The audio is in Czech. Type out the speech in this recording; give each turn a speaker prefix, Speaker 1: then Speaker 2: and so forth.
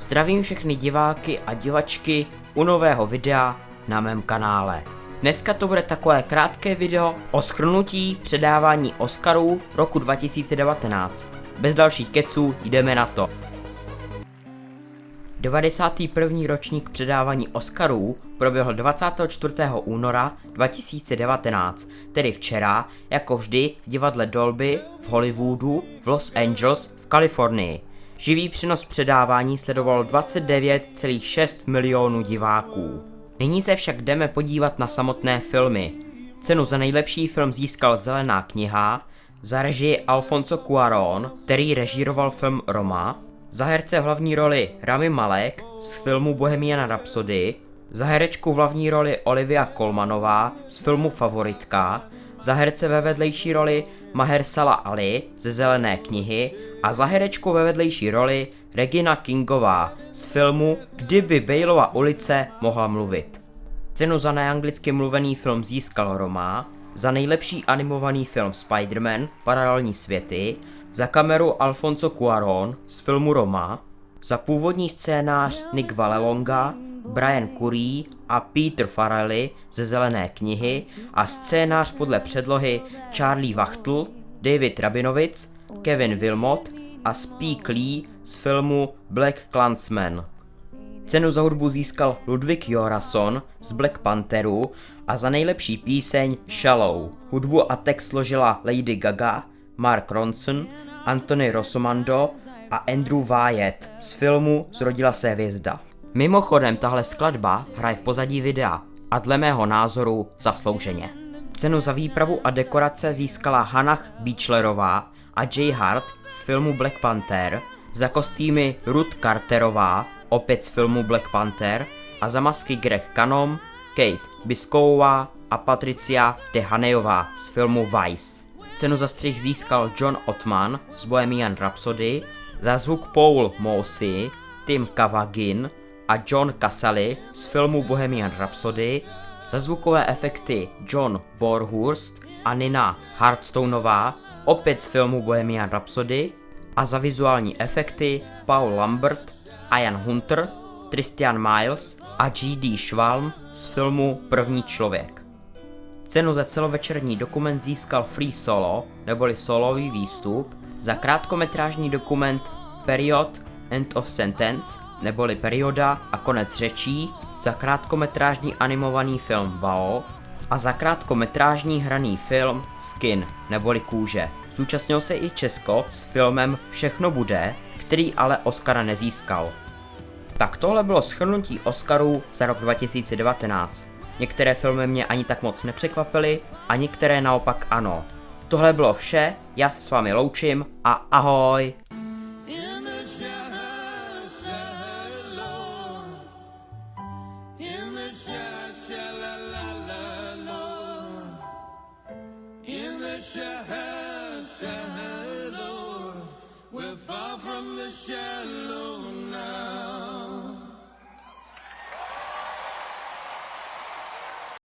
Speaker 1: Zdravím všechny diváky a divačky u nového videa na mém kanále. Dneska to bude takové krátké video o schrnutí předávání Oscarů roku 2019. Bez dalších keců jdeme na to. 91. ročník předávání Oscarů proběhl 24. února 2019, tedy včera, jako vždy v divadle Dolby v Hollywoodu v Los Angeles v Kalifornii. Živý přenos předávání sledovalo 29,6 milionů diváků. Nyní se však jdeme podívat na samotné filmy. Cenu za nejlepší film získal Zelená kniha, za režii Alfonso Cuarón, který režíroval film Roma, za herce v hlavní roli Rami Malek z filmu Bohemian Rhapsody, za herečku v hlavní roli Olivia Colmanová z filmu Favoritka, za herce ve vedlejší roli Mahershala Ali ze Zelené knihy a za herečku ve vedlejší roli Regina Kingová z filmu Kdyby Baleova ulice mohla mluvit. Cenu za neanglicky mluvený film získal Roma, za nejlepší animovaný film Spider-Man Paralelní světy, za kameru Alfonso Cuarón z filmu Roma, za původní scénář Nick Vallelonga, Brian Curry a Peter Farrelly ze Zelené knihy a scénář podle předlohy Charlie Wachtl, David Rabinovic, Kevin Wilmot a Spike Lee z filmu Black Clansman. Cenu za hudbu získal Ludwig Jorason z Black Pantheru a za nejlepší píseň Shallow. Hudbu a text složila Lady Gaga, Mark Ronson, Anthony Rossomando a Andrew Wyatt z filmu Zrodila se hvězda. Mimochodem tahle skladba hraje v pozadí videa a dle mého názoru zaslouženě. Cenu za výpravu a dekorace získala Hannah Beachlerová a Jay Hart z filmu Black Panther, za kostýmy Ruth Carterová, opět z filmu Black Panther, a za masky Greg Kanom, Kate Bisková a Patricia Tehanejová z filmu Vice. Cenu za střih získal John Ottman z Bohemian Rhapsody, za zvuk Paul Mossy, Tim Kavagin a John Casale z filmu Bohemian Rhapsody, za zvukové efekty John Warhurst a Nina Hardstoneová, opět z filmu Bohemian Rhapsody, a za vizuální efekty Paul Lambert, Ian Hunter, Christian Miles a G.D. Schwalm z filmu První člověk. Cenu za celovečerní dokument získal Free Solo, neboli solový výstup, za krátkometrážní dokument Period End of Sentence, neboli perioda a konec řečí, za krátkometrážní animovaný film Bao a za krátkometrážní hraný film Skin, neboli kůže. Zúčastnil se i Česko s filmem Všechno bude, který ale Oscara nezískal. Tak tohle bylo schrnutí Oscarů za rok 2019. Některé filmy mě ani tak moc nepřekvapily a některé naopak ano. Tohle bylo vše, já se s vámi loučím a ahoj!
Speaker 2: shallow. We're far from the shallow.